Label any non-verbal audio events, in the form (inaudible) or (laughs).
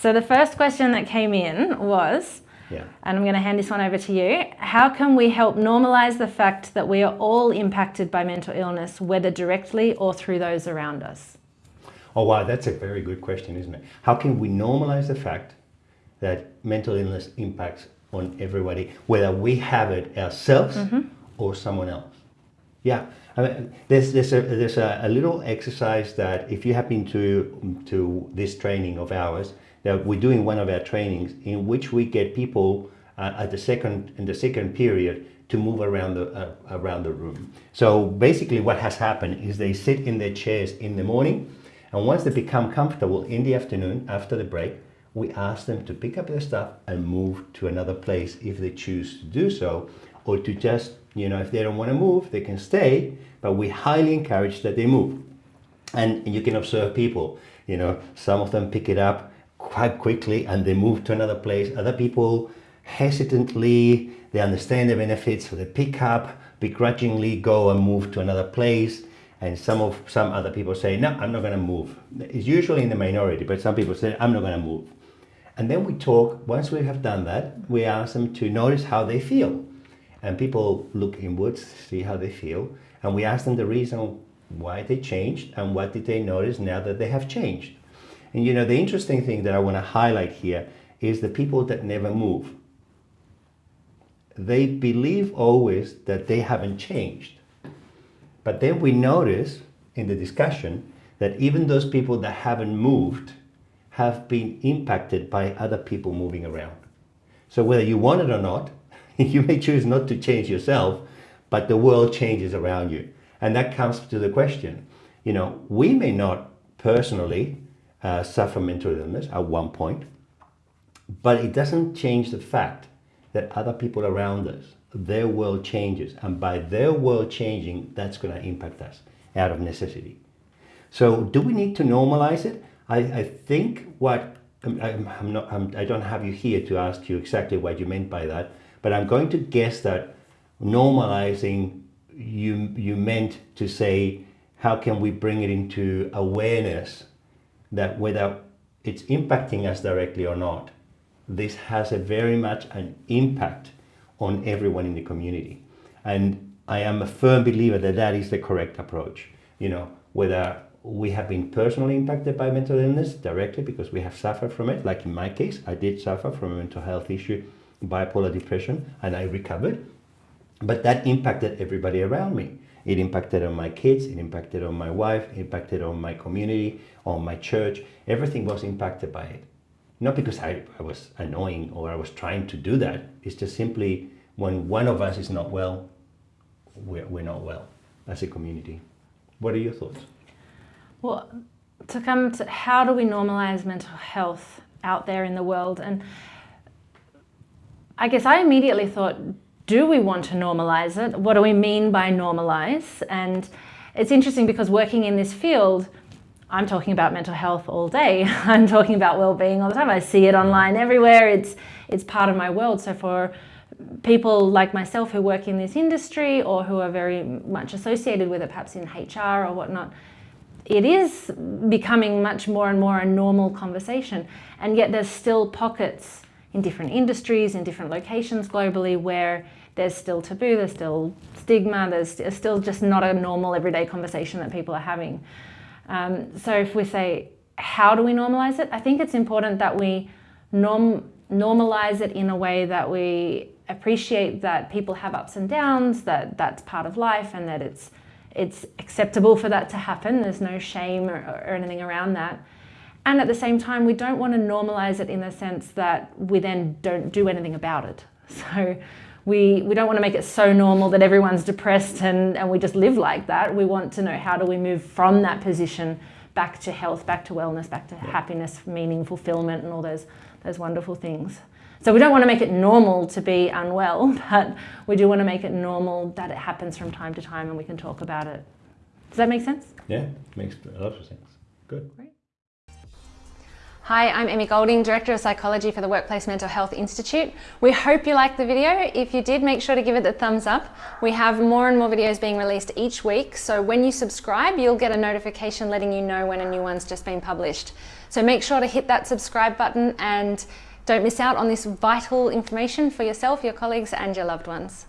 So the first question that came in was, Yeah. and I'm going to hand this one over to you. How can we help normalize the fact that we are all impacted by mental illness, whether directly or through those around us? Oh, wow, that's a very good question, isn't it? How can we normalize the fact that mental illness impacts on everybody, whether we have it ourselves mm-hmm. or someone else? Yeah, I mean, there's, there's, a, there's a, a little exercise that if you have been to, to this training of ours, that we're doing one of our trainings in which we get people uh, at the second, in the second period to move around the, uh, around the room. So basically what has happened is they sit in their chairs in the morning and once they become comfortable in the afternoon after the break, we ask them to pick up their stuff and move to another place if they choose to do so or to just, you know, if they don't want to move, they can stay, but we highly encourage that they move. And you can observe people, you know, some of them pick it up quite quickly and they move to another place. Other people hesitantly, they understand the benefits, so they pick up, begrudgingly go and move to another place. And some of some other people say, no, I'm not going to move. It's usually in the minority, but some people say, I'm not going to move. And then we talk, once we have done that, we ask them to notice how they feel. And people look inwards, see how they feel. And we ask them the reason why they changed and what did they notice now that they have changed. And you know, the interesting thing that I want to highlight here is the people that never move. They believe always that they haven't changed. But then we notice in the discussion that even those people that haven't moved have been impacted by other people moving around. So whether you want it or not, (laughs) you may choose not to change yourself, but the world changes around you. And that comes to the question, you know, we may not personally uh, suffer mental illness at one point, but it doesn't change the fact that other people around us, their world changes. And by their world changing, that's going to impact us out of necessity. So do we need to normalize it? I, I think what, I'm, I'm not, I'm, I don't have you here to ask you exactly what you meant by that, but I'm going to guess that normalizing you, you meant to say, how can we bring it into awareness that whether it's impacting us directly or not, this has a very much an impact on everyone in the community. And I am a firm believer that that is the correct approach. You know, whether we have been personally impacted by mental illness directly because we have suffered from it, like in my case, I did suffer from a mental health issue, bipolar depression, and I recovered. But that impacted everybody around me. It impacted on my kids, it impacted on my wife, it impacted on my community, on my church. Everything was impacted by it. Not because I, I was annoying or I was trying to do that. It's just simply when one of us is not well, we're, we're not well as a community. What are your thoughts? Well, to come to how do we normalize mental health out there in the world? And I guess I immediately thought, do we want to normalize it? What do we mean by normalize? And it's interesting because working in this field, I'm talking about mental health all day. (laughs) I'm talking about well-being all the time. I see it online everywhere. It's it's part of my world. So for people like myself who work in this industry or who are very much associated with it, perhaps in HR or whatnot, it is becoming much more and more a normal conversation. And yet there's still pockets in different industries, in different locations globally where there's still taboo, there's still stigma, there's still just not a normal everyday conversation that people are having. Um, so if we say, how do we normalize it? I think it's important that we norm normalize it in a way that we appreciate that people have ups and downs, that that's part of life and that it's it's acceptable for that to happen. There's no shame or, or anything around that. And at the same time, we don't want to normalize it in the sense that we then don't do anything about it. (laughs) So we, we don't want to make it so normal that everyone's depressed and, and we just live like that. We want to know how do we move from that position back to health, back to wellness, back to yeah. happiness, meaning, fulfillment, and all those, those wonderful things. So we don't want to make it normal to be unwell, (laughs) but we do want to make it normal that it happens from time to time and we can talk about it. Does that make sense? Yeah, makes a lot of sense. Good. Great. Hi, I'm Emmy Golding, Director of Psychology for the Workplace Mental Health Institute. We hope you liked the video. If you did, make sure to give it the thumbs up. We have more and more videos being released each week, so when you subscribe, you'll get a notification letting you know when a new one's just been published. So make sure to hit that subscribe button and don't miss out on this vital information for yourself, your colleagues and your loved ones.